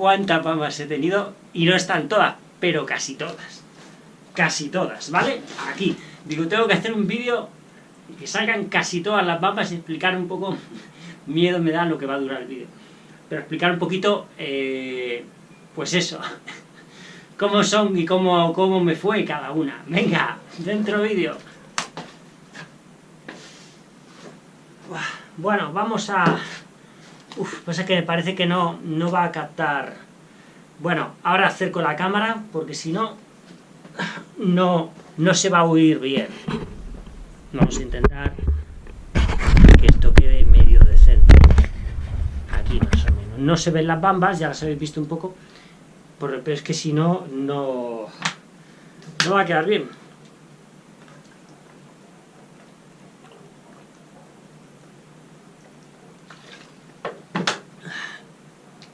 cuántas bambas he tenido, y no están todas, pero casi todas. Casi todas, ¿vale? Aquí. Digo, tengo que hacer un vídeo que salgan casi todas las bambas y explicar un poco, miedo me da lo que va a durar el vídeo, pero explicar un poquito, eh, pues eso, cómo son y cómo, cómo me fue cada una. Venga, dentro vídeo. Bueno, vamos a... Uf, pasa que me parece que no, no va a captar... Bueno, ahora acerco la cámara, porque si no, no, no se va a oír bien. Vamos a intentar que esto quede medio decente. Aquí más o menos. No se ven las bambas, ya las habéis visto un poco, pero es que si no, no, no va a quedar bien.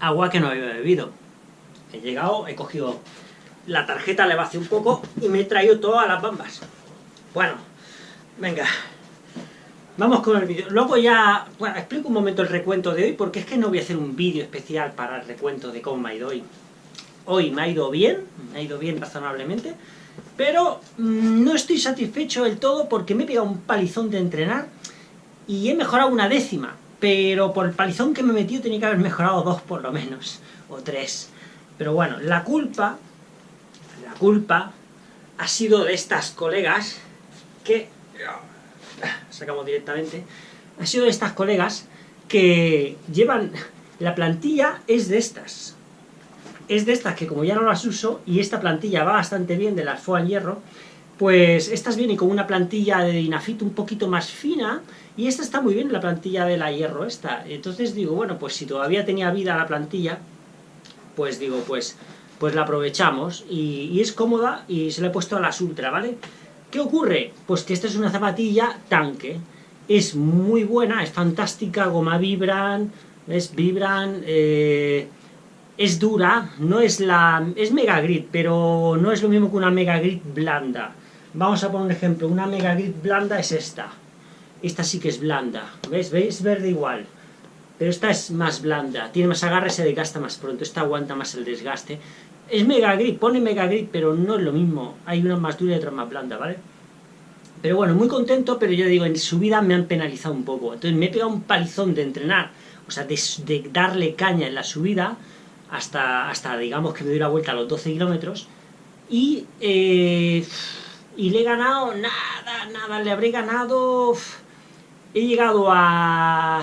Agua que no había bebido. He llegado, he cogido la tarjeta, le vacié un poco y me he traído todas las bambas. Bueno, venga. Vamos con el vídeo. Luego ya, explico un momento el recuento de hoy, porque es que no voy a hacer un vídeo especial para el recuento de cómo me ha ido hoy. Hoy me ha ido bien, me ha ido bien razonablemente, pero mmm, no estoy satisfecho del todo porque me he pegado un palizón de entrenar y he mejorado una décima, pero por el palizón que me he metido tenía que haber mejorado dos por lo menos, o tres. Pero bueno, la culpa, la culpa ha sido de estas colegas que, sacamos directamente, ha sido de estas colegas que llevan, la plantilla es de estas, es de estas que como ya no las uso, y esta plantilla va bastante bien de las Foam Hierro, pues estas vienen con una plantilla de dinafito un poquito más fina, y esta está muy bien, la plantilla de la hierro esta. Entonces digo, bueno, pues si todavía tenía vida la plantilla, pues digo, pues, pues la aprovechamos, y, es cómoda, y se la he puesto a las ultra, ¿vale? ¿Qué ocurre? Pues que esta es una zapatilla tanque, es muy buena, es fantástica, goma vibran, es vibran, eh, es dura, no es la... es Mega Grip, pero no es lo mismo que una Mega Grip blanda. Vamos a poner un ejemplo, una Mega Grip blanda es esta. Esta sí que es blanda, ¿ves? ¿Veis? Verde igual. Pero esta es más blanda, tiene más agarre, se desgasta más pronto, esta aguanta más el desgaste. Es Mega Grip, pone Mega Grip, pero no es lo mismo. Hay una más dura y otra más blanda, ¿vale? Pero bueno, muy contento, pero yo digo, en subida me han penalizado un poco. Entonces me he pegado un palizón de entrenar, o sea, de, de darle caña en la subida, hasta, hasta digamos que me doy la vuelta a los 12 kilómetros y, eh, y le he ganado nada, nada, le habré ganado he llegado a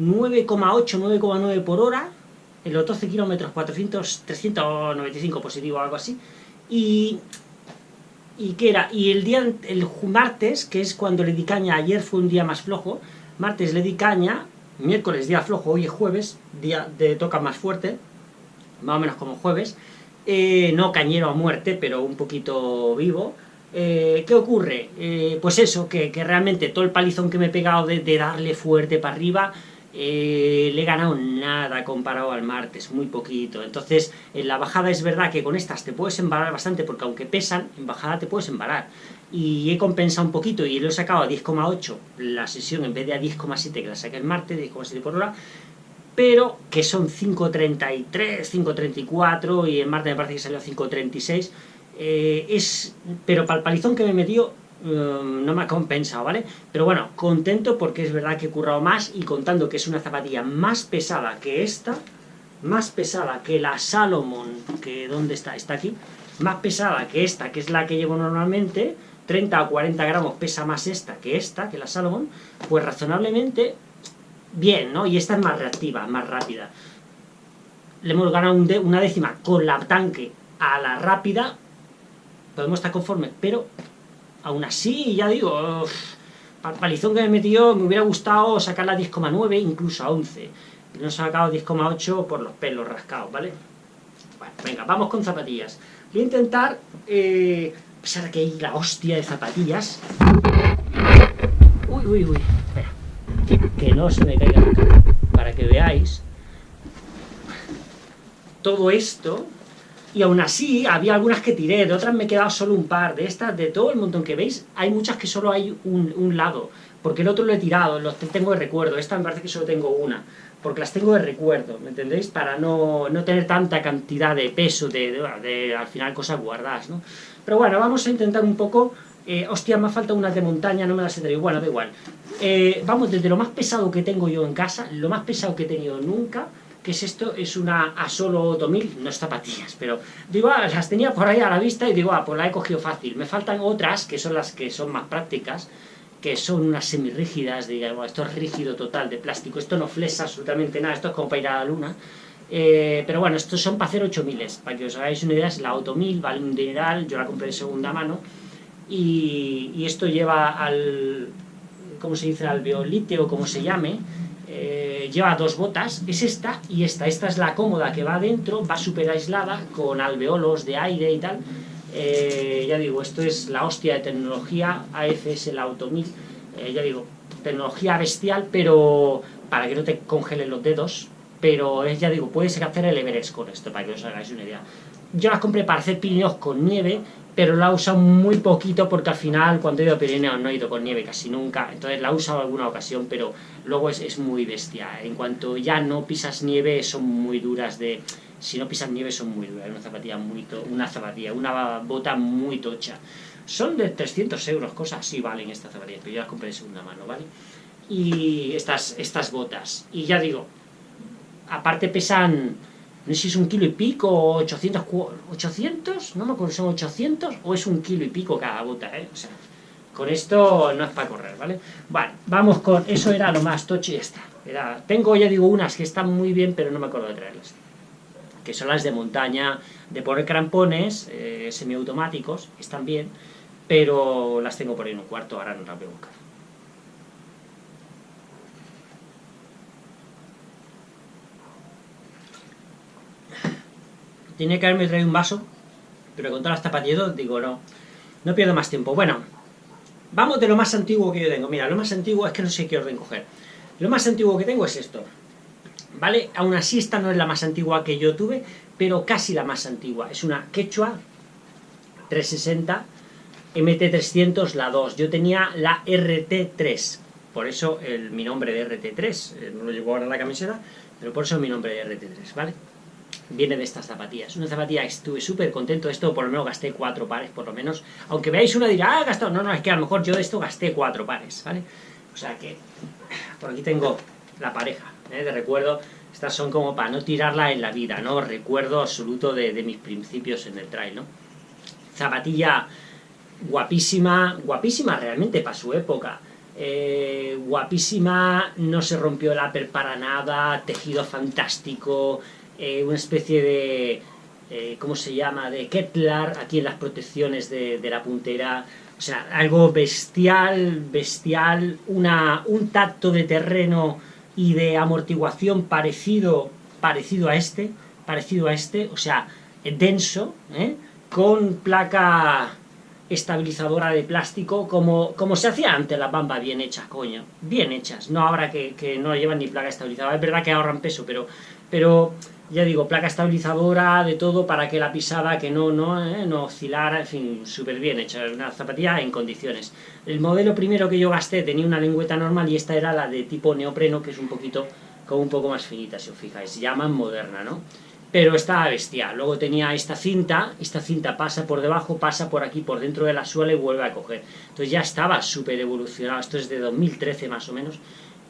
9,8, 9,9 por hora en los 12 kilómetros 400, 395 positivo algo así y y qué era, y el día, el martes, que es cuando le di caña, ayer fue un día más flojo, martes le di caña, miércoles día flojo, hoy es jueves, día de toca más fuerte, más o menos como jueves, eh, no cañero a muerte, pero un poquito vivo. Eh, ¿Qué ocurre? Eh, pues eso, que, que, realmente todo el palizón que me he pegado de, darle fuerte para arriba, eh, le he ganado nada comparado al martes, muy poquito. Entonces, en la bajada es verdad que con estas te puedes embalar bastante, porque aunque pesan, en bajada te puedes embalar. Y he compensado un poquito y lo he sacado a 10,8 la sesión en vez de a 10,7 que la saqué el martes, 10,7 por hora, pero que son 5.33, 5.34 y en martes me parece que salió a 5.36. Eh, es, pero para el palizón que me metió Um, no me ha compensado, ¿vale? Pero bueno, contento porque es verdad que he currado más y contando que es una zapatilla más pesada que esta, más pesada que la Salomon, que ¿dónde está? Está aquí, más pesada que esta, que es la que llevo normalmente, 30 o 40 gramos pesa más esta que esta, que la Salomon, pues razonablemente bien, ¿no? Y esta es más reactiva, más rápida. Le hemos ganado una décima con la tanque a la rápida, podemos estar conformes, pero Aún así, ya digo, para palizón que me metió, me hubiera gustado sacar la 10,9, incluso a 11. No he sacado 10,8 por los pelos rascados, ¿vale? Bueno, venga, vamos con zapatillas. Voy a intentar, eh, a pesar de que hay la hostia de zapatillas... Uy, uy, uy, espera. Que no se me caiga nunca. Para que veáis todo esto y aún así había algunas que tiré, de otras me he quedado solo un par, de estas, de todo el montón que veis, hay muchas que solo hay un, lado, porque el otro lo he tirado, los tengo de recuerdo, esta me parece que solo tengo una, porque las tengo de recuerdo, ¿me entendéis? Para no, no tener tanta cantidad de peso, de, de, al final cosas guardadas, ¿no? Pero bueno, vamos a intentar un poco... Eh, hostia, me falta unas de montaña, no me las he traído. Bueno, da igual. Eh, vamos, desde lo más pesado que tengo yo en casa, lo más pesado que he tenido nunca, que es esto? Es una Asolo 8000, no es zapatillas, pero digo, ah, las tenía por ahí a la vista y digo, ah, pues la he cogido fácil. Me faltan otras, que son las que son más prácticas, que son unas semirrígidas, digamos, esto es rígido total de plástico, esto no flexa absolutamente nada, esto es como para ir a la luna, eh, pero bueno, estos son para hacer 8000, para que os hagáis una idea, es la 8000, vale un dineral, yo la compré de segunda mano, y, esto lleva al, ¿cómo se dice?, al biolite o como se llame, eh, lleva dos botas, es esta y esta, esta es la cómoda que va adentro, va súper aislada, con alveolos de aire y tal, eh, ya digo, esto es la hostia de tecnología, AFS la Auto 1000, eh, ya digo, tecnología bestial, pero para que no te congelen los dedos, pero es, ya digo, puedes hacer el Everest con esto, para que os hagáis una idea. Yo las compré para hacer Pirineos con nieve, pero la he usado muy poquito porque al final cuando he ido a Pirineos no he ido con nieve casi nunca, entonces la he usado alguna ocasión, pero luego es, es muy bestia. En cuanto ya no pisas nieve son muy duras de si no pisas nieve son muy duras, una zapatilla muy una zapatilla, una bota muy tocha. Son de 300 euros, cosas así valen estas zapatillas, pero yo las compré de segunda mano, ¿vale? Y estas, estas botas, y ya digo, aparte pesan, no sé si es un kilo y pico, 800, 800, no me acuerdo, son 800, o es un kilo y pico cada bota, ¿eh? O sea, con esto no es para correr, ¿vale? Vale, vamos con, eso era lo más tocho y ya está. Tengo, ya digo, unas que están muy bien, pero no me acuerdo de traerlas que son las de montaña, de poner crampones eh, semiautomáticos, están bien, pero las tengo por ahí en un cuarto, ahora no las voy a buscar. Tiene que haberme traído un vaso, pero con todas las zapatillas, digo, no, no pierdo más tiempo. Bueno, vamos de lo más antiguo que yo tengo. Mira, lo más antiguo es que no sé qué orden coger. Lo más antiguo que tengo es esto. ¿vale? Aún así esta no es la más antigua que yo tuve, pero casi la más antigua. Es una Quechua 360 MT300, la 2. Yo tenía la RT3, por eso mi nombre de RT3, eh, no lo llevo ahora la camiseta, pero por eso mi nombre de RT3, ¿vale? Viene de estas zapatillas. Una zapatilla estuve súper contento. Esto por lo menos gasté cuatro pares, por lo menos. Aunque veáis una dirá, ah, gastado. No, no, es que a lo mejor yo de esto gasté cuatro pares, ¿vale? O sea que, por aquí tengo la pareja. ¿eh? de recuerdo, estas son como para no tirarla en la vida, ¿no? Recuerdo absoluto de, mis principios en el trail, ¿no? Zapatilla guapísima, guapísima realmente para su época. Eh, guapísima, no se rompió el upper para nada, tejido fantástico, eh, una especie de, ¿cómo se llama?, de Kevlar aquí en las protecciones de, de, la puntera, o sea, algo bestial, bestial, una, un tacto de terreno y de amortiguación parecido, parecido a este, parecido a este, o sea, denso, ¿eh? con placa estabilizadora de plástico, como, como se hacía antes las bambas bien hechas, coño, bien hechas, no ahora que, que no llevan ni placa estabilizadora, es verdad que ahorran peso, pero, pero ya digo, placa estabilizadora de todo para que la pisada que no, no, eh, no oscilara, en fin, súper bien hecha, una zapatilla en condiciones. El modelo primero que yo gasté tenía una lengüeta normal y esta era la de tipo neopreno, que es un poquito, como un poco más finita, si os fijáis, llama moderna, ¿no? Pero estaba bestial. Luego tenía esta cinta, esta cinta pasa por debajo, pasa por aquí, por dentro de la suela y vuelve a coger. Entonces ya estaba súper evolucionado, esto es de 2013 más o menos,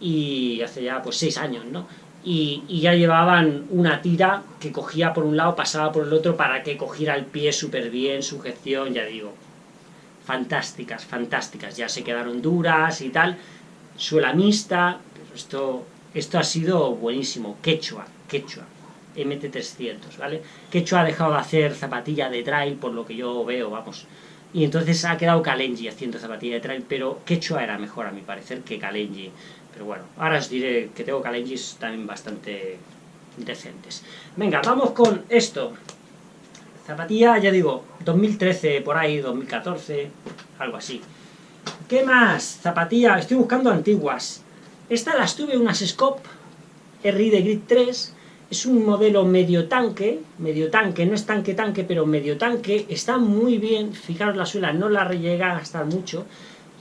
y hace ya pues 6 años, ¿no? Y, ya llevaban una tira que cogía por un lado, pasaba por el otro para que cogiera el pie súper bien, sujeción, ya digo. Fantásticas, fantásticas. Ya se quedaron duras y tal. Suela mixta, esto, esto ha sido buenísimo. Quechua, Quechua. MT300, ¿vale? Quechua ha dejado de hacer zapatilla de trail, por lo que yo veo, vamos. Y entonces ha quedado Kalenji haciendo zapatilla de trail, pero Quechua era mejor a mi parecer que Kalenji. Pero bueno, ahora os diré que tengo Kalengis también bastante decentes. Venga, vamos con esto. Zapatilla, ya digo, 2013, por ahí, 2014, algo así. ¿Qué más? Zapatilla, estoy buscando antiguas. Estas las tuve unas Scope RI de Grid 3, es un modelo medio tanque, medio tanque, no es tanque tanque, pero medio tanque, está muy bien, fijaros la suela, no la llega a gastar mucho,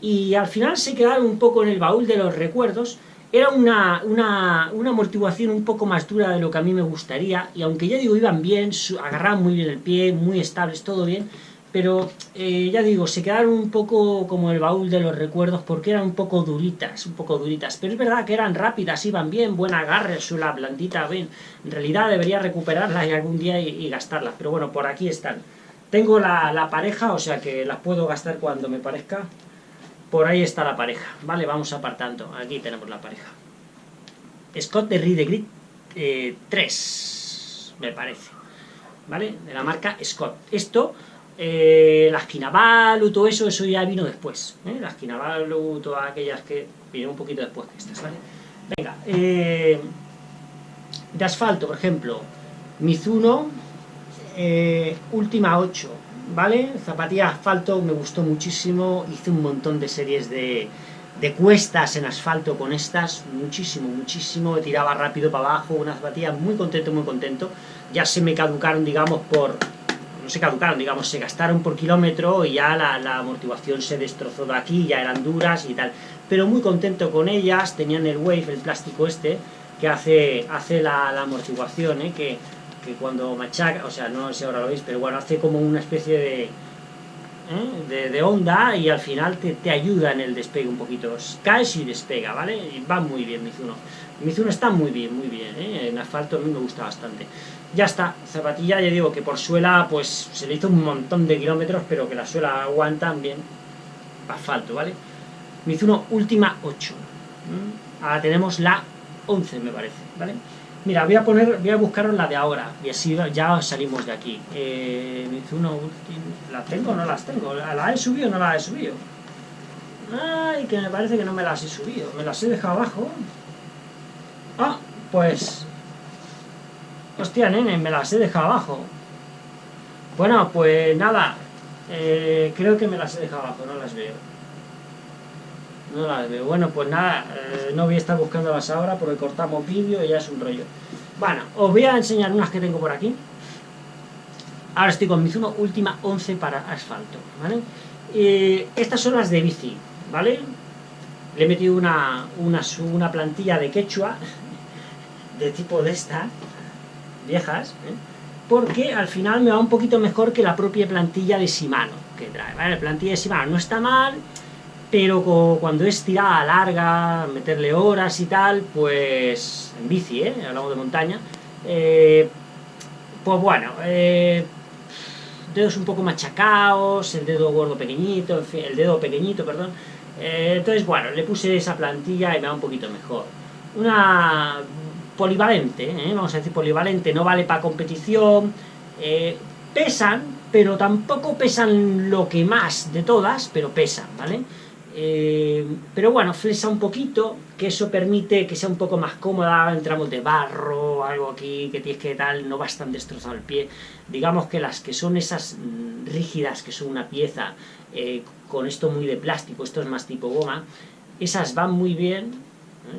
y al final se quedaron un poco en el baúl de los recuerdos. Era una, una, amortiguación un poco más dura de lo que a mí me gustaría, y aunque ya digo, iban bien, agarraban muy bien el pie, muy estables, todo bien, pero eh, ya digo, se quedaron un poco como el baúl de los recuerdos porque eran un poco duritas, un poco duritas, pero es verdad que eran rápidas, iban bien, buen agarre, suela blandita, bien, en realidad debería recuperarlas y algún día y, gastarlas, pero bueno, por aquí están. Tengo la, la, pareja, o sea que las puedo gastar cuando me parezca, por ahí está la pareja, vale, vamos apartando, aquí tenemos la pareja. Scott de Reed Grid 3, me parece, ¿vale? De la marca Scott. Esto eh, las Kinabalu, todo eso, eso ya vino después. ¿eh? Las Kinabalu, todas aquellas que vinieron un poquito después de estas, ¿vale? Venga, eh, de asfalto, por ejemplo, Mizuno, eh, Última 8, ¿vale? Zapatilla asfalto me gustó muchísimo, hice un montón de series de, de cuestas en asfalto con estas, muchísimo, muchísimo, tiraba rápido para abajo, una zapatilla muy contento, muy contento. Ya se me caducaron, digamos, por no se caducaron, digamos, se gastaron por kilómetro y ya la, amortiguación se destrozó de aquí, ya eran duras y tal. Pero muy contento con ellas, tenían el Wave, el plástico este, que hace, hace la, amortiguación, ¿eh? que, cuando machaca, o sea, no sé ahora lo veis, pero bueno, hace como una especie de, ¿eh? de, onda y al final te, te, ayuda en el despegue un poquito. Caes y despega, ¿vale? Y va muy bien Mizuno. Mizuno está muy bien, muy bien, ¿eh? En asfalto a mí me gusta bastante. Ya está, zapatilla, ya digo que por suela pues se le hizo un montón de kilómetros, pero que la suela aguanta bien asfalto, ¿vale? Mizuno Última 8. Ahora tenemos la 11, me parece, ¿vale? Mira, voy a poner, voy a buscaros la de ahora, y así ya salimos de aquí. Eh, Última... ¿Las tengo o no las tengo? ¿La he subido o no la he subido? Ay, que me parece que no me las he subido. Me las he dejado abajo. Ah, pues Hostia, nene, me las he dejado abajo. Bueno, pues nada. Eh, creo que me las he dejado abajo, no las veo. No las veo. Bueno, pues nada, eh, no voy a estar buscándolas ahora porque cortamos vídeo y ya es un rollo. Bueno, os voy a enseñar unas que tengo por aquí. Ahora estoy con Mizuno Última 11 para asfalto, ¿vale? estas son las de bici, ¿vale? Le he metido una, una, una plantilla de quechua de tipo de esta, viejas, ¿eh? porque al final me va un poquito mejor que la propia plantilla de Shimano que trae, ¿vale? La plantilla de Shimano no está mal, pero cuando es tirada larga, meterle horas y tal, pues en bici, ¿eh? hablamos de montaña, eh, pues bueno, eh, dedos un poco machacados, el dedo gordo pequeñito, el dedo pequeñito, perdón, eh, entonces bueno, le puse esa plantilla y me va un poquito mejor. Una polivalente, vamos a decir polivalente, no vale para competición, pesan, pero tampoco pesan lo que más de todas, pero pesan, ¿vale? Eh, pero bueno, flesa un poquito, que eso permite que sea un poco más cómoda, entramos de barro, algo aquí que tienes que tal, no vas tan destrozado el pie. Digamos que las que son esas mm, rígidas, que son una pieza, con esto muy de plástico, esto es más tipo goma, esas van muy bien,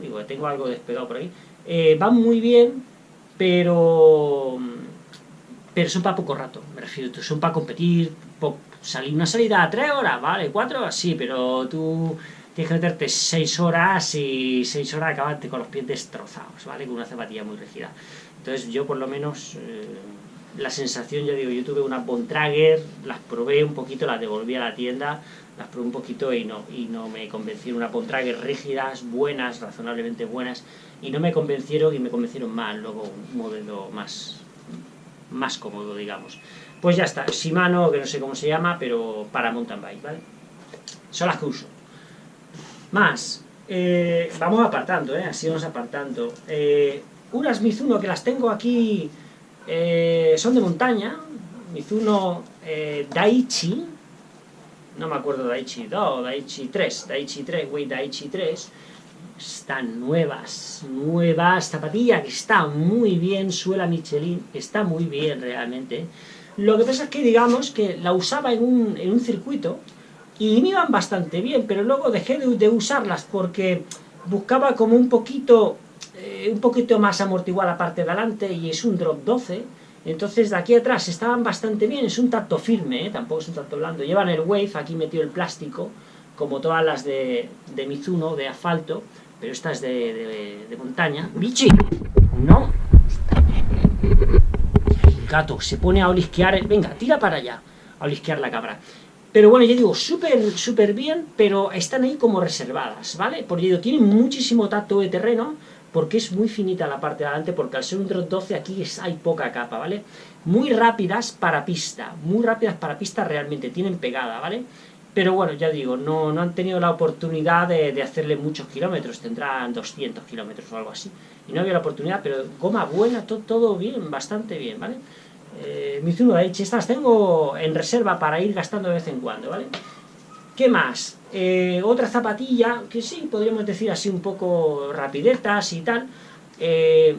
digo, tengo algo despegado por ahí, eh, van muy bien, pero, pero son para poco rato, me refiero, son para competir, salir una salida a 3 horas, ¿vale? 4 horas, sí, pero tú tienes que meterte 6 horas y 6 horas acabarte con los pies destrozados, ¿vale? Con una zapatilla muy rígida. Entonces yo por lo menos... Eh, la sensación, ya digo, yo tuve una Bontrager, las probé un poquito, las devolví a la tienda, las probé un poquito y no, y no me convencieron. Una Bontrager rígidas, buenas, razonablemente buenas, y no me convencieron y me convencieron mal, luego un modelo más, más cómodo, digamos. Pues ya está, Shimano, que no sé cómo se llama, pero para mountain bike, ¿vale? Son las que uso. Más, eh, vamos apartando, ¿eh? Así vamos apartando. Eh, unas Mizuno que las tengo aquí eh, son de montaña, Mizuno Daichi, no me acuerdo Daichi 2 Daichi 3, Daichi 3, Wei Daichi 3, están nuevas, nuevas, zapatilla que está muy bien, suela Michelin, está muy bien realmente. Lo que pasa es que digamos que la usaba en un, en un circuito y me iban bastante bien, pero luego dejé de, de usarlas porque buscaba como un poquito eh, un poquito más amortiguada la parte de adelante y es un drop 12, entonces de aquí atrás estaban bastante bien, es un tacto firme, ¿eh? tampoco es un tacto blando, llevan el Wave, aquí metió el plástico, como todas las de, de Mizuno, de asfalto, pero esta es de, de, montaña. ¡Bichi! ¡No! Gato se pone a olisquear, venga, tira para allá, a olisquear la cabra. Pero bueno, yo digo, súper, súper bien, pero están ahí como reservadas, ¿vale? Porque yo tienen muchísimo tacto de terreno, porque es muy finita la parte de adelante, porque al ser un Drop 12 aquí hay poca capa, ¿vale? Muy rápidas para pista, muy rápidas para pista realmente, tienen pegada, ¿vale? Pero bueno, ya digo, no, no han tenido la oportunidad de, hacerle muchos kilómetros, tendrán 200 kilómetros o algo así. Y no había la oportunidad, pero goma buena, todo, todo bien, bastante bien, ¿vale? Eh, Mizuno H, estas tengo en reserva para ir gastando de vez en cuando, ¿vale? ¿Qué más? Eh, otra zapatilla, que sí, podríamos decir así un poco rapidetas y tal. Eh,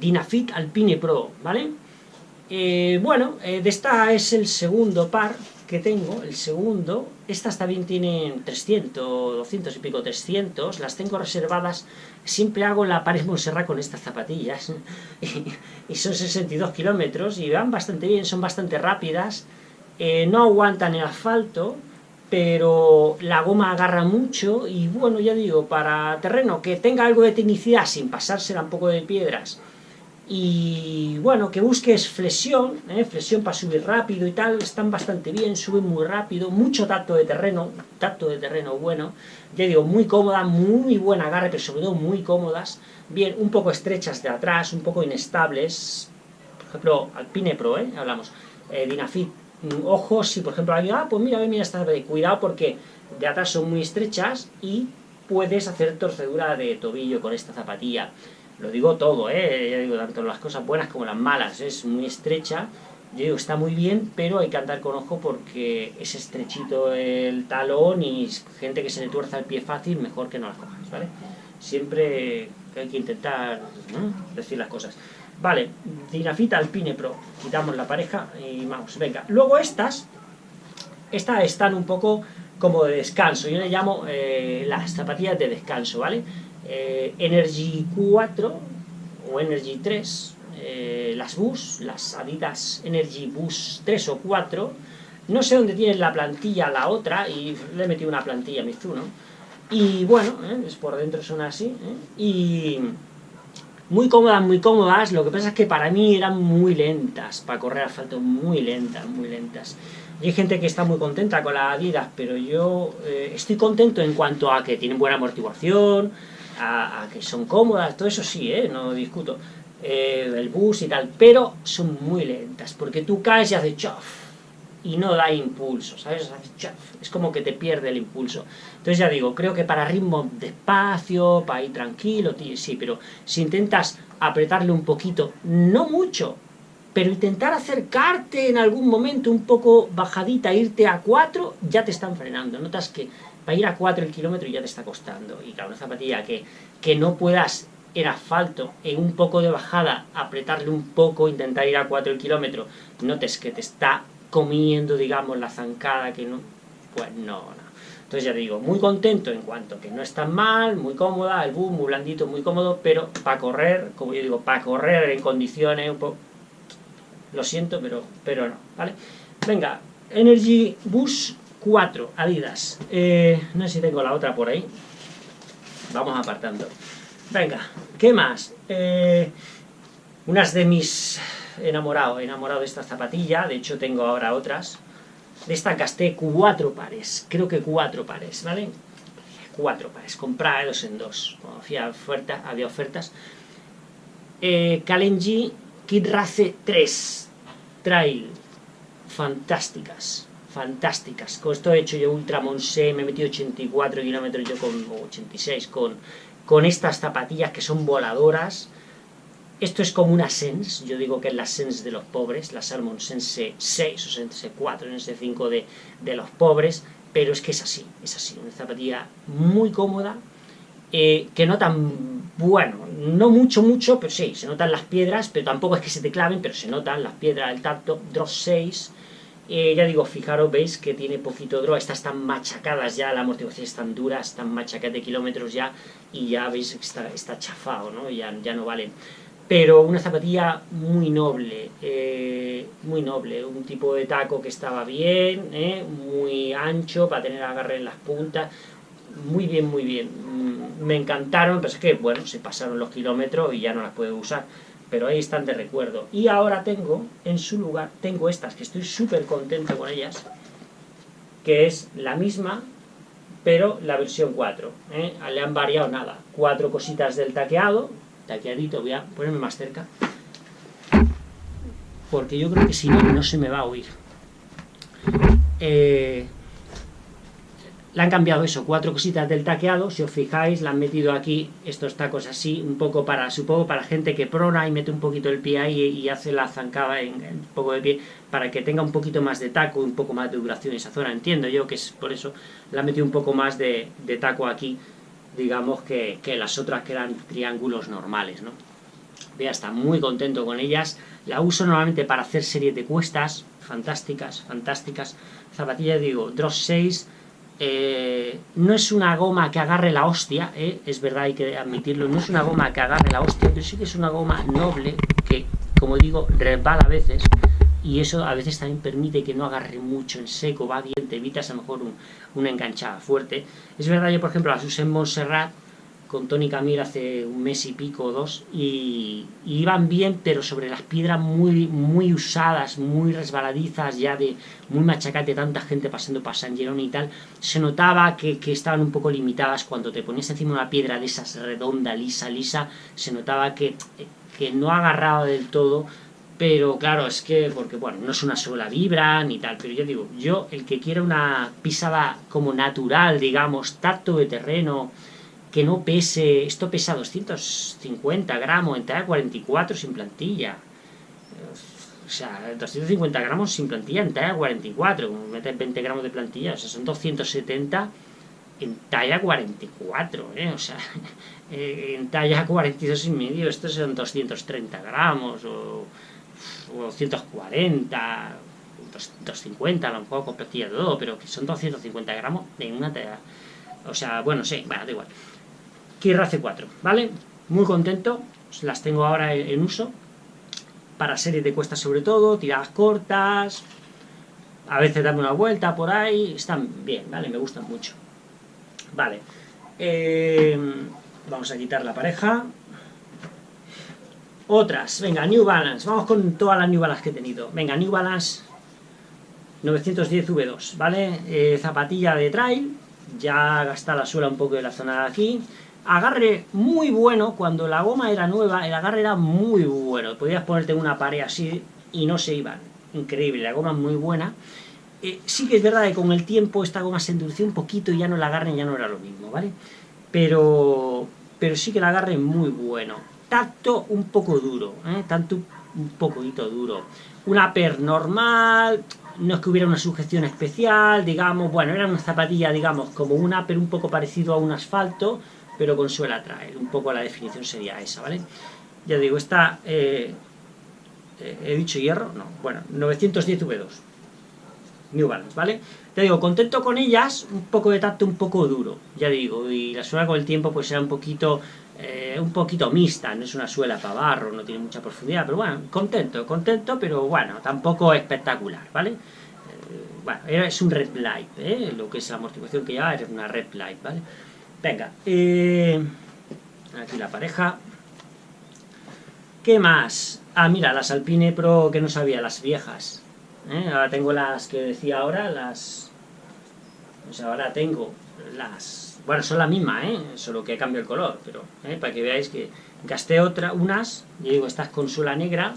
Dinafit Alpine Pro, ¿vale? Eh, bueno, de esta es el segundo par que tengo, el segundo. Estas también tienen 300, 200 y pico, 300. Las tengo reservadas. Siempre hago la pared Montserrat con estas zapatillas. y, son 62 kilómetros y van bastante bien, son bastante rápidas. no aguantan el asfalto, pero la goma agarra mucho y bueno, ya digo, para terreno que tenga algo de tecnicidad sin pasársela un poco de piedras y bueno, que busques flexión, ¿eh? flexión para subir rápido y tal, están bastante bien, suben muy rápido, mucho tacto de terreno, tacto de terreno bueno, ya digo, muy cómoda, muy buen agarre, pero sobre todo muy cómodas, bien, un poco estrechas de atrás, un poco inestables, por ejemplo, Alpine Pro, ¿eh? hablamos, eh, Dinafit Mm, ojos, si por ejemplo alguien, ah, pues mira, mira esta cuidado porque de atrás son muy estrechas y puedes hacer torcedura de tobillo con esta zapatilla. Lo digo todo, ¿eh? Ya digo, tanto las cosas buenas como las malas, es muy estrecha, yo digo, está muy bien, pero hay que andar con ojo porque es estrechito el talón y gente que se le tuerza el pie fácil, mejor que no las cojas, ¿vale? Siempre hay que intentar decir las cosas. Vale, Dinafita Alpine Pro. Quitamos la pareja y vamos, venga. Luego estas, estas están un poco como de descanso. Yo le llamo eh, las zapatillas de descanso, ¿vale? Eh, Energy 4 o Energy 3, eh, las Bus, las Adidas Energy Bus 3 o 4. No sé dónde tiene la plantilla la otra y le he metido una plantilla a. Y bueno, es por dentro son así. Y muy cómodas, muy cómodas, lo que pasa es que para mí eran muy lentas, para correr asfalto, muy lentas, muy lentas. Y hay gente que está muy contenta con la Adidas, pero yo eh, estoy contento en cuanto a que tienen buena amortiguación, a, que son cómodas, todo eso sí, ¿eh? no discuto, eh, el bus y tal, pero son muy lentas, porque tú caes y haces chof, y no da impulso, ¿sabes? Es como que te pierde el impulso. Entonces ya digo, creo que para ritmo despacio, para ir tranquilo, sí, pero si intentas apretarle un poquito, no mucho, pero intentar acercarte en algún momento un poco bajadita, irte a 4, ya te están frenando. Notas que para ir a 4 el kilómetro ya te está costando. Y claro, una zapatilla que, que no puedas en asfalto, en un poco de bajada, apretarle un poco, intentar ir a 4 el kilómetro, notes que te está comiendo, digamos, la zancada que no... Pues no, no. Entonces ya digo, muy contento en cuanto que no es tan mal, muy cómoda, el boom muy blandito, muy cómodo, pero para correr, como yo digo, para correr en condiciones un poco... Lo siento, pero, pero no, ¿vale? Venga, Energy Bus 4, Adidas. Eh, no sé si tengo la otra por ahí. Vamos apartando. Venga, ¿qué más? Eh, unas de mis enamorado, enamorado de esta zapatilla, de hecho tengo ahora otras. De esta gasté cuatro pares, creo que cuatro pares, ¿vale? Cuatro pares, comprados en dos, había, oferta, había ofertas. Eh, Kalenji Kid Race 3 Trail, fantásticas, fantásticas. Con esto he hecho yo Ultra Monse, me he metido 84 kilómetros yo con 86 con, con estas zapatillas que son voladoras, esto es como una Sense, yo digo que es la Sense de los pobres, la Salmon Sense 6 o Sense 4, Sense 5 de, de los pobres, pero es que es así, es así, una zapatilla muy cómoda, eh, que no tan, bueno, no mucho, mucho, pero sí, se notan las piedras, pero tampoco es que se te claven, pero se notan las piedras del tacto, Drop 6, eh, ya digo, fijaros, veis que tiene poquito draw, estas están machacadas ya, la amortiguación están duras, están machacadas de kilómetros ya, y ya veis que está, está chafado, ¿no? Ya, ya no valen pero una zapatilla muy noble, eh, muy noble, un tipo de taco que estaba bien, eh, muy ancho para tener agarre en las puntas, muy bien, muy bien. Mm, me encantaron, pero es que, bueno, se pasaron los kilómetros y ya no las puedo usar. Pero ahí están de recuerdo. Y ahora tengo, en su lugar, tengo estas, que estoy súper contento con ellas, que es la misma, pero la versión 4. ¿eh? Le han variado nada. Cuatro cositas del taqueado, taqueadito, voy a ponerme más cerca, porque yo creo que si no, no se me va a oír. Eh, le han cambiado eso, cuatro cositas del taqueado, si os fijáis, le han metido aquí estos tacos así, un poco para, supongo, para gente que prona y mete un poquito el pie ahí y hace la zancada en, un poco de pie, para que tenga un poquito más de taco un poco más de duración esa zona, entiendo yo que es por eso, le han metido un poco más de, taco aquí, digamos, que, que, las otras que eran triángulos normales, ¿no? Vea, está muy contento con ellas, la uso normalmente para hacer series de cuestas, fantásticas, fantásticas, zapatillas, digo, Dross 6, eh, no es una goma que agarre la hostia, eh, es verdad, hay que admitirlo, no es una goma que agarre la hostia, pero sí que es una goma noble que, como digo, resbala a veces y eso a veces también permite que no agarre mucho en seco, va bien, te evitas a lo mejor un, una enganchada fuerte. Es verdad, yo por ejemplo las usé en Montserrat con Tony Camille hace un mes y pico o dos y, iban bien pero sobre las piedras muy muy usadas, muy resbaladizas ya de muy machacate, tanta gente pasando para San Gerón y tal se notaba que, estaban un poco limitadas. Cuando te ponías encima una piedra de esas redonda, lisa, lisa se notaba que, que no agarraba del todo pero claro, es que, porque bueno, no es una sola vibra ni tal, pero yo digo, yo el que quiera una pisada como natural, digamos, tacto de terreno, que no pese, esto pesa 250 gramos en talla 44 sin plantilla. O sea, 250 gramos sin plantilla en talla 44, metes 20 gramos de plantilla, o sea, son 270 en talla 44, ¿eh? O sea, eh, en talla 42 y medio, estos son 230 gramos, o, o 240, 250, a lo mejor con plantilla todo, pero que son 250 gramos en una talla... O sea, bueno, sí, bueno, da igual. Kira C4, ¿vale? Muy contento, las tengo ahora en uso, para series de cuestas sobre todo, tiradas cortas, a veces darme una vuelta por ahí, están bien, ¿vale? Me gustan mucho. Vale, em, vamos a quitar la pareja. Otras, venga, New Balance, vamos con todas las New Balance que he tenido. Venga, New Balance 910 V2, ¿vale? Eh, zapatilla de trail, ya gasta la suela un poco de la zona de aquí, agarre muy bueno, cuando la goma era nueva, el agarre era muy bueno, podías ponerte una pared así y no se iban, increíble, la goma es muy buena, eh, sí que es verdad que con el tiempo esta goma se endureció un poquito y ya no la agarre ya no era lo mismo, ¿vale? Pero, pero sí que el agarre es muy bueno, tacto un poco duro, ¿eh? tanto un poquito duro, una per normal, no es que hubiera una sujeción especial, digamos, bueno, era una zapatilla, digamos, como una pero un poco parecido a un asfalto, pero con suela traer. Un poco la definición sería esa, ¿vale? Ya digo, esta... Eh, eh, ¿He dicho hierro? No. Bueno, 910 V2. New Balance, ¿vale? Ya digo, contento con ellas, un poco de tacto un poco duro, ya digo, y la suela con el tiempo pues será un poquito, eh, un poquito mixta, no es una suela para barro, no tiene mucha profundidad, pero bueno, contento, contento, pero bueno, tampoco espectacular, ¿vale? bueno, es un red light, ¿eh? Lo que es la amortiguación que lleva es una red light, ¿vale? Venga, eh, aquí la pareja. ¿Qué más? Ah, mira, las Alpine Pro que no sabía, las viejas. ¿eh? Ahora tengo las que decía ahora, las... O sea, ahora tengo las... Bueno, son la misma, ¿eh? Solo que cambio el color, pero... ¿eh? Para que veáis que gasté otra, unas, y digo, estas con suela negra,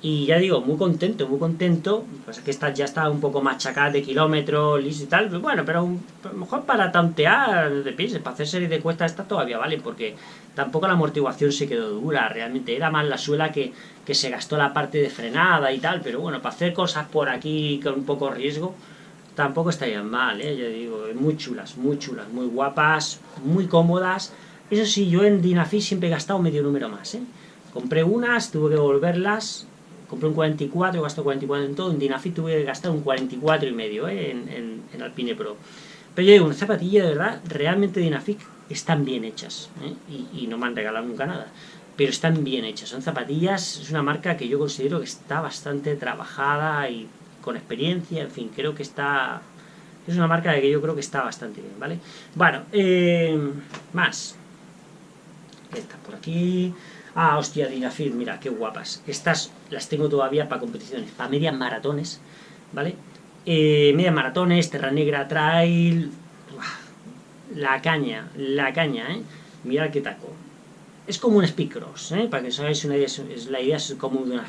y ya digo, muy contento, muy contento. Pues que esta ya está un poco machacada de kilómetros, listo y tal. Pues bueno, pero a lo mejor para tantear de pies, para hacer serie de cuestas, esta todavía vale, porque tampoco la amortiguación se quedó dura. Realmente era más la suela que, que se gastó la parte de frenada y tal. Pero bueno, para hacer cosas por aquí con un poco riesgo, tampoco estarían mal, ¿eh? Ya digo, muy chulas, muy chulas, muy guapas, muy cómodas. Eso sí, yo en Dinafis siempre he gastado medio número más, ¿eh? Compré unas, tuve que devolverlas, compré un 44, gasto 44 en todo, en Dinafit tuve que gastar un 44 y medio ¿eh? en, en, Alpine Pro. Pero yo digo, una zapatilla de verdad, realmente Dinafit están bien hechas, ¿eh? y, no me han regalado nunca nada, pero están bien hechas, son zapatillas, es una marca que yo considero que está bastante trabajada y con experiencia, en fin, creo que está, Es una marca que yo creo que está bastante bien, ¿vale? Bueno, eh, más. Estas por aquí. Ah, hostia, Dinafit, mira, qué guapas. Estas las tengo todavía para competiciones, para medias maratones, ¿vale? Eh, medias maratones, Terra Negra Trail... La caña, la caña, ¿eh? Mirad qué taco. Es como un speedcross, ¿eh? Para que os hagáis una idea, es, la idea es como de una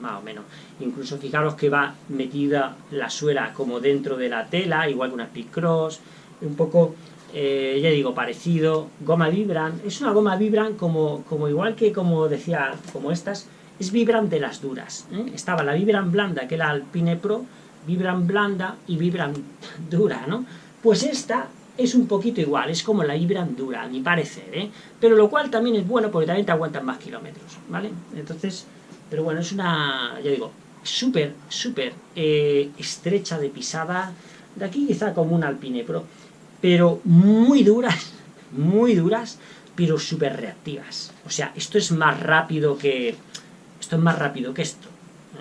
más o menos. Incluso fijaros que va metida la suela como dentro de la tela, igual que una speedcross. Un poco eh, ya digo, parecido, goma Vibran, es una goma Vibran como, como igual que como decía, como estas, es Vibran de las duras, ¿eh? estaba la Vibran blanda que era Alpine Pro, Vibran blanda y Vibran dura, ¿no? Pues esta es un poquito igual, es como la Vibran dura, a mi parecer, ¿eh? Pero lo cual también es bueno porque también te aguantan más kilómetros, ¿vale? Entonces, pero bueno, es una, ya digo, súper, súper eh, estrecha de pisada, de aquí quizá como un Alpine Pro, pero muy duras, muy duras, pero súper reactivas. O sea, esto es más rápido que... Esto es más rápido que esto,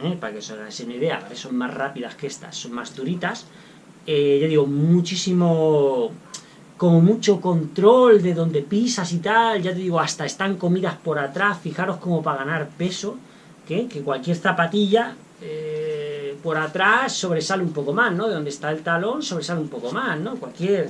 ¿eh? para que os hagáis una idea, son más rápidas que estas, son más duritas. Eh, ya digo, muchísimo... Como mucho control de donde pisas y tal, ya te digo, hasta están comidas por atrás, fijaros como para ganar peso, que, que cualquier zapatilla eh, por atrás sobresale un poco más, ¿no? De donde está el talón sobresale un poco más, ¿no? Cualquier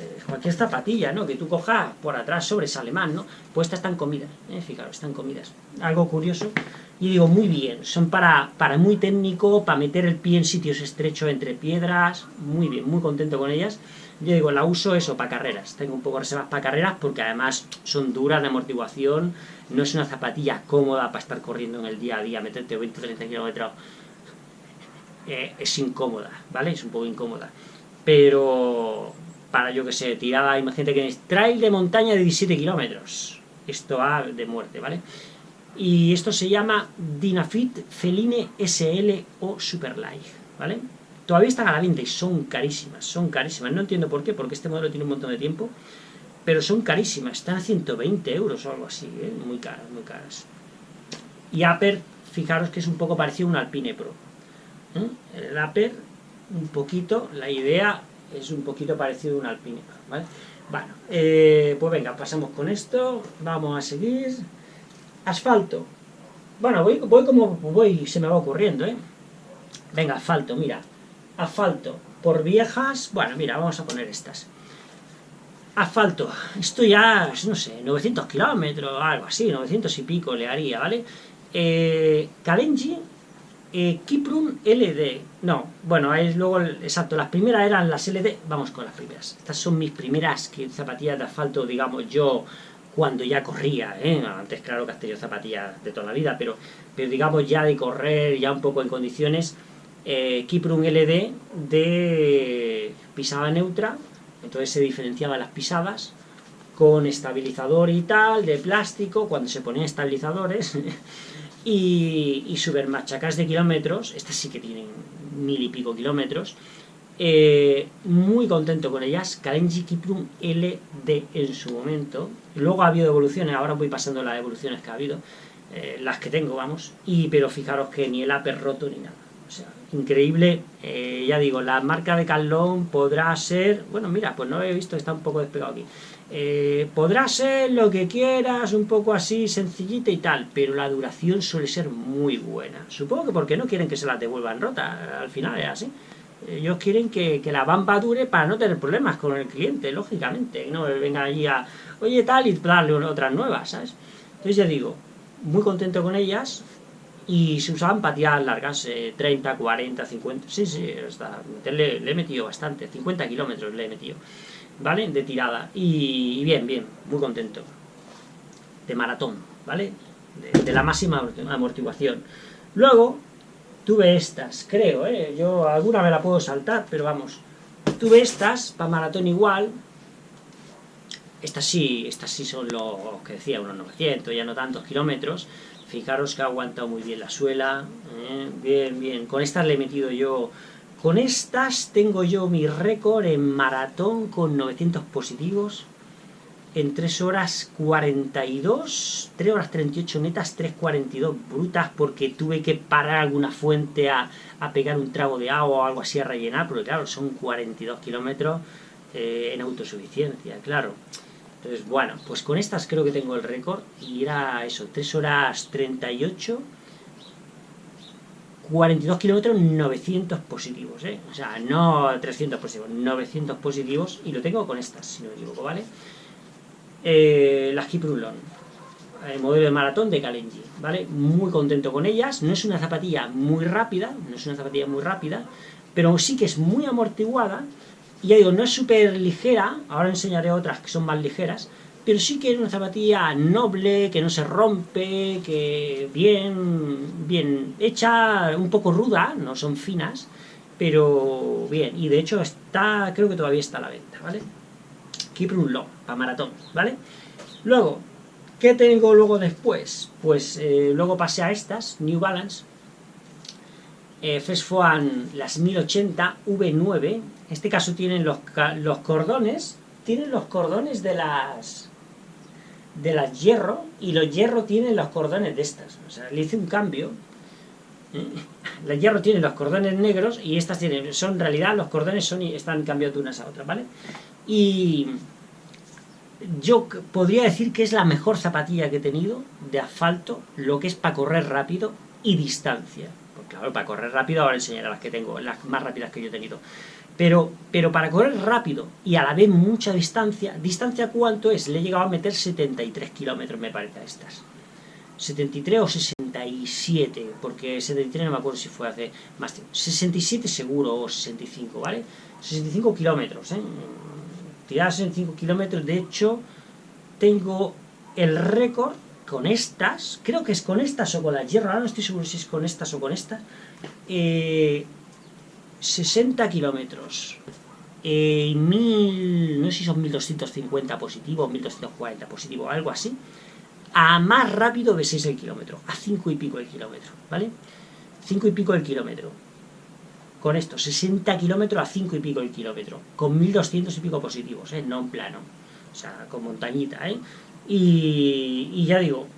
eh, cualquier zapatilla, ¿no? Que tú cojas por atrás sobresale más, ¿no? Pues estas están comidas, ¿eh? fijaros, están comidas. Algo curioso. Y digo, muy bien, son para, para muy técnico, para meter el pie en sitios estrechos entre piedras, muy bien, muy contento con ellas. Yo digo, la uso eso, para carreras. Tengo un poco reservas para carreras porque además son duras de amortiguación, no es una zapatilla cómoda para estar corriendo en el día a día, meterte 20 o 30 kilómetros. Eh, es incómoda, ¿vale? Es un poco incómoda. Pero para, yo que sé, tirada, imagínate que es trail de montaña de 17 kilómetros. Esto va de muerte, ¿vale? Y esto se llama Dynafit Feline SL o Superlight, ¿vale? Todavía están a la venta y son carísimas, son carísimas. No entiendo por qué, porque este modelo tiene un montón de tiempo, pero son carísimas, están a 120 euros o algo así, ¿eh? muy caras, muy caras. Y Aper, fijaros que es un poco parecido a un Alpine Pro. ¿Eh? El un poquito, la idea es un poquito parecido a un alpine, ¿vale? Bueno, eh, pues venga, pasamos con esto, vamos a seguir. Asfalto. Bueno, voy, voy como voy, se me va ocurriendo, ¿eh? Venga, asfalto, mira. Asfalto. Por viejas, bueno, mira, vamos a poner estas. Asfalto. Esto ya, no sé, 900 kilómetros, algo así, 900 y pico le haría, ¿vale? Eh, eh, LD, no, bueno, es luego, exacto, las primeras eran las LD, vamos con las primeras. Estas son mis primeras zapatillas de asfalto, digamos, yo cuando ya corría, ¿eh? antes claro que has tenido zapatillas de toda la vida, pero, pero digamos ya de correr, ya un poco en condiciones, eh, LD de pisada neutra, entonces se diferenciaban las pisadas, con estabilizador y tal, de plástico, cuando se ponían estabilizadores, y, y machacas de kilómetros, estas sí que tienen mil y pico kilómetros, eh, muy contento con ellas, Kalenji Kiprum LD en su momento, luego ha habido evoluciones, ahora voy pasando las evoluciones que ha habido, eh, las que tengo, vamos, y pero fijaros que ni el upper roto ni nada, o sea, increíble, eh, ya digo, la marca de Carlón podrá ser, bueno, mira, pues no lo he visto, está un poco despegado aquí, eh, ser lo que quieras, un poco así, sencillita y tal, pero la duración suele ser muy buena. Supongo que porque no quieren que se las devuelvan rota, al final es así. Ellos quieren que, la bamba dure para no tener problemas con el cliente, lógicamente. No vengan allí a, oye tal, y darle otras nuevas, ¿sabes? Entonces ya digo, muy contento con ellas, y se usaban patillas largas, 30, 40, 50, sí, sí, hasta le, le he metido bastante, 50 kilómetros le he metido. ¿Vale? De tirada. Y, bien, bien, muy contento. De maratón, ¿vale? De, la máxima amortiguación. Luego, tuve estas, creo, ¿eh? Yo alguna me la puedo saltar, pero vamos. Tuve estas, para maratón igual. Estas sí, estas sí son los que decía, unos 900, ya no tantos kilómetros. Fijaros que ha aguantado muy bien la suela. ¿eh? Bien, bien. Con estas le he metido yo con estas tengo yo mi récord en maratón con 900 positivos. en 3 horas 42, 3 horas 38 netas, 3.42 brutas, porque tuve que parar alguna fuente a, pegar un trago de agua o algo así a rellenar, porque claro, son 42 kilómetros eh, en autosuficiencia, claro. Entonces, bueno, pues con estas creo que tengo el récord, y era eso, 3 horas 38, 42 kilómetros, 900 positivos, ¿eh? O sea, no 300 positivos, 900 positivos, y lo tengo con estas, si no me equivoco, ¿vale? eh, las Kiprulon, el modelo de maratón de Kalenji, ¿vale? Muy contento con ellas, no es una zapatilla muy rápida, no es una zapatilla muy rápida, pero sí que es muy amortiguada, y ya digo, no es súper ligera, ahora enseñaré otras que son más ligeras, pero sí que es una zapatilla noble, que no se rompe, que bien, bien hecha, un poco ruda, no son finas, pero bien, y de hecho está, creo que todavía está a la venta, ¿vale? Kiprun para maratón, ¿vale? Luego, ¿qué tengo luego después? Pues eh, luego pasé a estas, New Balance, eh, las 1080 V9, en este caso tienen los, los cordones, tienen los cordones de las de las hierro, y los hierro tienen los cordones de estas, o sea, le hice un cambio, ¿eh? la hierro tiene los cordones negros, y estas tienen, son en realidad, los cordones son están cambiados de unas a otras, ¿vale? Y yo podría decir que es la mejor zapatilla que he tenido de asfalto, lo que es para correr rápido y distancia. Porque claro, para correr rápido ahora enseñaré las que tengo, las más rápidas que yo he tenido. Pero, pero para correr rápido y a la vez mucha distancia, ¿distancia cuánto es? Le he llegado a meter 73 kilómetros, me parece, a estas. 73 o 67, porque 73 no me acuerdo si fue hace más tiempo. 67 seguro o 65, ¿vale? 65 kilómetros, ¿eh? tiradas en 5 kilómetros, de hecho, tengo el récord con estas, creo que es con estas o con las hierro, ahora no estoy seguro si es con estas o con estas, 60 eh, kilómetros, eh, mil, no sé si son 1250 positivos, 1240 positivos, algo así, a más rápido de 6 el kilómetro, a 5 y pico el kilómetro, ¿vale? 5 y pico el kilómetro con esto, 60 kilómetros a 5 y pico el kilómetro, con 1200 y pico positivos, ¿eh? no en plano, o sea, con montañita, ¿eh? Y, ya digo,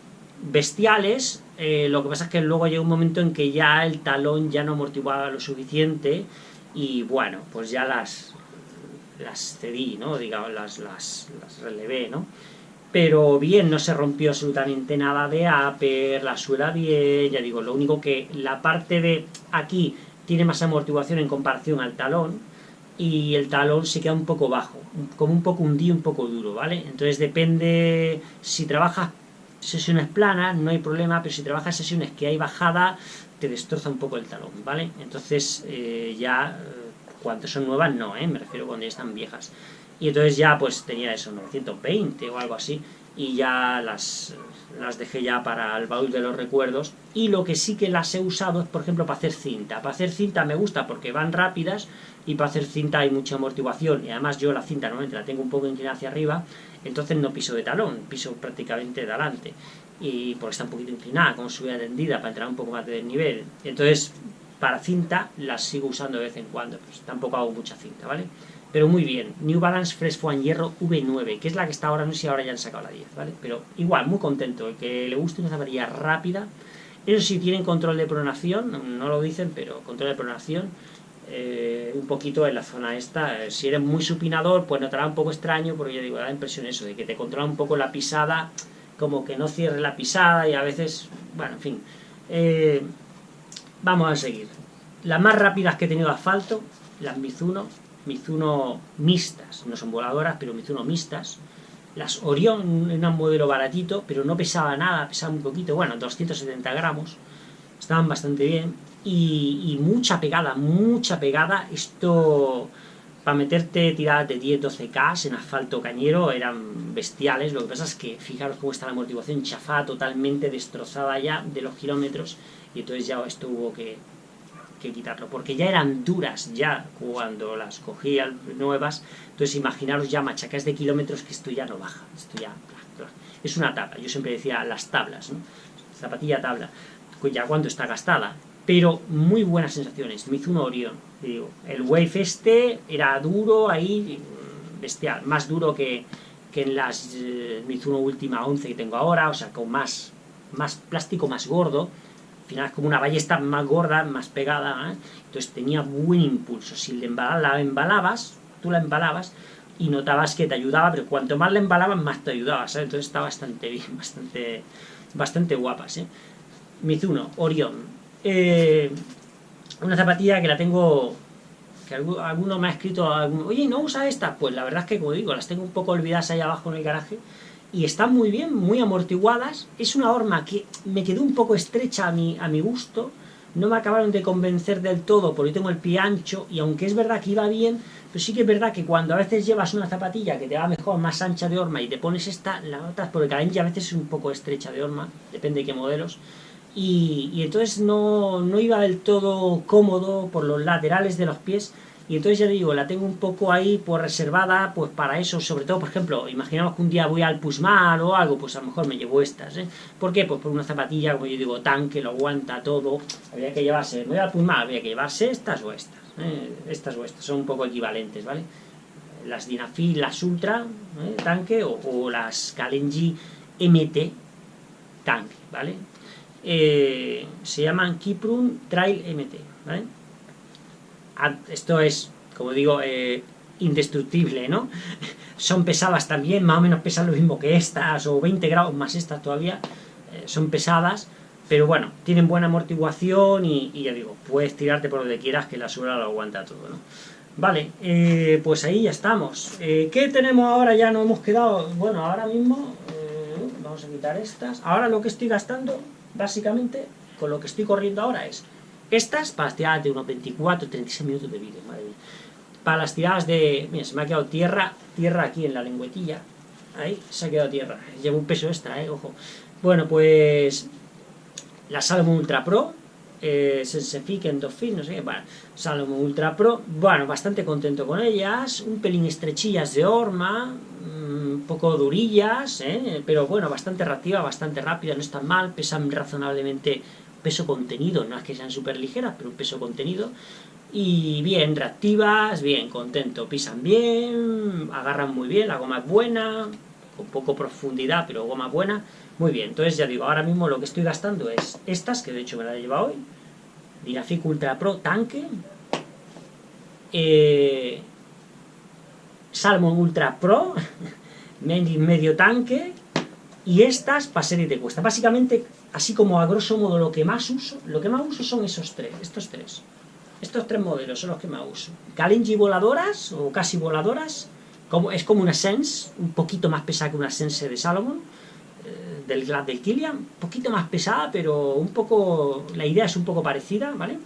bestiales, eh, lo que pasa es que luego llega un momento en que ya el talón ya no amortiguaba lo suficiente y bueno, pues ya las, las cedí, ¿no? Digamos, las, las, las relevé, ¿no? Pero bien, no se rompió absolutamente nada de upper, la suela bien, ya digo, lo único que la parte de aquí tiene más amortiguación en comparación al talón, y el talón se queda un poco bajo, como un poco hundido, un poco duro, ¿vale? Entonces depende, si trabajas sesiones planas, no hay problema, pero si trabajas sesiones que hay bajada, te destroza un poco el talón, ¿vale? Entonces eh, ya, eh, cuando son nuevas, no, ¿eh? Me refiero cuando ya están viejas. Y entonces ya pues tenía eso, 920 o algo así, y ya las, las dejé ya para el baúl de los recuerdos. Y lo que sí que las he usado es, por ejemplo, para hacer cinta. Para hacer cinta me gusta porque van rápidas y para hacer cinta hay mucha amortiguación. Y además yo la cinta normalmente la tengo un poco inclinada hacia arriba, entonces no piso de talón, piso prácticamente de adelante. Y porque está un poquito inclinada, como subida tendida, para entrar un poco más de desnivel. Entonces, para cinta las sigo usando de vez en cuando, pues tampoco hago mucha cinta, ¿vale? Pero muy bien, New Balance Fresh Foam Hierro V9, que es la que está ahora, no sé si ahora ya han sacado la 10, ¿vale? Pero igual, muy contento, el que le guste una zapatilla rápida. Eso sí, tienen control de pronación, no lo dicen, pero control de pronación. Eh, un poquito en la zona esta, si eres muy supinador, pues notará un poco extraño, porque yo digo, da la impresión eso, de que te controla un poco la pisada, como que no cierre la pisada y a veces, bueno, en fin. Eh, vamos a seguir. Las más rápidas que he tenido asfalto, las Mizuno, Mizuno mixtas, no son voladoras, pero Mizuno mixtas. Las Orion eran un modelo baratito, pero no pesaba nada, pesaba un poquito, bueno, 270 gramos, estaban bastante bien. Y, mucha pegada, mucha pegada. Esto, para meterte tiradas de 10-12K en asfalto cañero, eran bestiales. Lo que pasa es que, fijaros cómo está la amortiguación chafada, totalmente destrozada ya de los kilómetros. Y entonces ya esto hubo que, quitarlo, porque ya eran duras ya cuando las cogía nuevas, entonces imaginaros ya machacas de kilómetros que esto ya no baja, esto ya es una tabla, yo siempre decía las tablas, zapatilla tabla, ya cuando está gastada, pero muy buenas sensaciones, Mizuno Orion, el Wave este era duro ahí, bestial, más duro que, que en las eh, Mizuno Última 11 que tengo ahora, o sea, con más, más plástico más gordo, al final es como una ballesta más gorda, más pegada, ¿eh? entonces tenía buen impulso. Si la embalabas, tú la embalabas, y notabas que te ayudaba, pero cuanto más la embalabas, más te ayudaba, ¿sabes? Entonces está bastante bien, bastante, bastante guapas, ¿eh? Mizuno, Orion. Eh, una zapatilla que la tengo que alguno me ha escrito, oye, ¿no usa esta? Pues la verdad es que, como digo, las tengo un poco olvidadas ahí abajo en el garaje, y están muy bien, muy amortiguadas, es una horma que me quedó un poco estrecha a mi, a mi gusto, no me acabaron de convencer del todo porque tengo el pie ancho, y aunque es verdad que iba bien, pero sí que es verdad que cuando a veces llevas una zapatilla que te va mejor, más ancha de horma, y te pones esta, la notas, porque la a veces es un poco estrecha de horma, depende de qué modelos, y, entonces no, no, iba del todo cómodo por los laterales de los pies y entonces ya digo, la tengo un poco ahí pues reservada pues para eso, sobre todo por ejemplo, imaginamos que un día voy al Pusmar o algo, pues a lo mejor me llevo estas, ¿eh? ¿Por qué? Pues por una zapatilla, como yo digo, tanque, lo aguanta todo, habría que llevarse, me voy al Pusmar, habría que llevarse estas o estas, ¿eh? estas o estas, son un poco equivalentes, ¿vale? Las Dinafil, las Ultra, ¿eh? tanque, o, o las Kalenji MT, tanque, ¿vale? Eh, se llaman Kiprun Trail MT, Esto es, como digo, eh, indestructible, ¿no? Son pesadas también, más o menos pesan lo mismo que estas, o 20 grados más estas todavía, eh, son pesadas, pero bueno, tienen buena amortiguación y, ya digo, puedes tirarte por donde quieras que la suela lo aguanta todo, ¿no? Vale, pues ahí ya estamos. ¿Qué tenemos ahora? Ya no hemos quedado... Bueno, ahora mismo... vamos a quitar estas. Ahora lo que estoy gastando básicamente, con lo que estoy corriendo ahora es estas para las tiradas de unos 24, 36 minutos de vídeo, madre mía. Para las tiradas de... Mira, se me ha quedado tierra, tierra aquí en la lengüetilla. Ahí, se ha quedado tierra. Llevo un peso extra, eh, ojo. Bueno, pues... La Salomon Ultra Pro, eh, Sensefic, Endorphin, no sé qué, bueno, Salomon Ultra Pro, bueno, bastante contento con ellas, un pelín estrechillas de horma, un poco durillas, ¿eh? pero bueno, bastante reactiva, bastante rápida, no están mal, pesan razonablemente peso contenido, no es que sean súper ligeras, pero un peso contenido, y bien, reactivas, bien, contento, pisan bien, agarran muy bien, la goma es buena, con poco profundidad, pero goma buena, muy bien, entonces ya digo, ahora mismo lo que estoy gastando es estas, que de hecho me la he llevado hoy, Dinafic Ultra Pro Tanque, eh, Salmon Ultra Pro, medio tanque, y estas para serie de cuesta. Básicamente, así como a grosso modo lo que más uso, lo que más uso son esos tres, estos tres. Estos tres modelos son los que más uso. Kalenji voladoras, o casi voladoras, como, es como una Sense, un poquito más pesada que una Sense de Salomon, eh, del Glad del Kilian, un poquito más pesada, pero un poco, la idea es un poco parecida, ¿vale?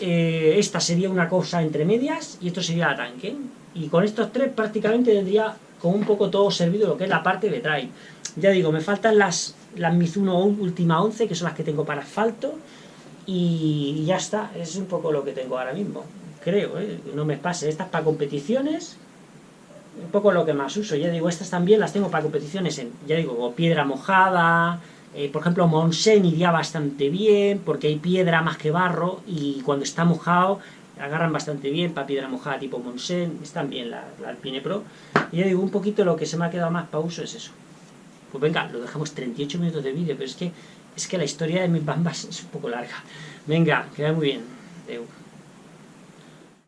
Eh, esta sería una cosa entre medias, y esto sería tanque. Y con estos tres prácticamente tendría con un poco todo servido lo que es la parte de trail. Ya digo, me faltan las, las Mizuno Última 11, que son las que tengo para asfalto, y ya está, es un poco lo que tengo ahora mismo. Creo, ¿eh? no me pase. Estas para competiciones, un poco lo que más uso. Ya digo, estas también las tengo para competiciones, en, ya digo, piedra mojada, eh, por ejemplo, Monsen iría bastante bien, porque hay piedra más que barro, y cuando está mojado agarran bastante bien para piedra mojada tipo Monsen, están bien la, Alpine Pro. Y ya digo, un poquito lo que se me ha quedado más para uso es eso. Pues venga, lo dejamos 38 minutos de vídeo, pero es que, es que la historia de mis bambas es un poco larga. Venga, queda muy bien.